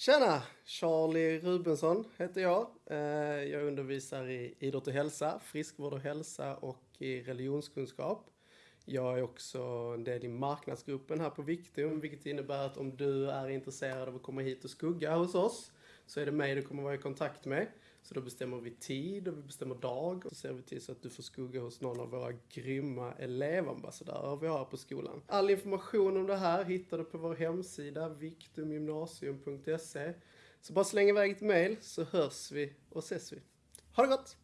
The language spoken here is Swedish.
Tjena! Charlie Rubensson heter jag. Eh, jag undervisar i idrott och hälsa, friskvård och hälsa och i religionskunskap. Jag är också en del i marknadsgruppen här på Viktum, vilket innebär att om du är intresserad av att komma hit och skugga hos oss så är det mig du kommer vara i kontakt med. Så då bestämmer vi tid och vi bestämmer dag och så ser vi till så att du får skugga hos någon av våra grymma elevambassadörer vi har på skolan. All information om det här hittar du på vår hemsida viktumgymnasium.se. Så bara släng iväg ett mail så hörs vi och ses vi. Ha det gott!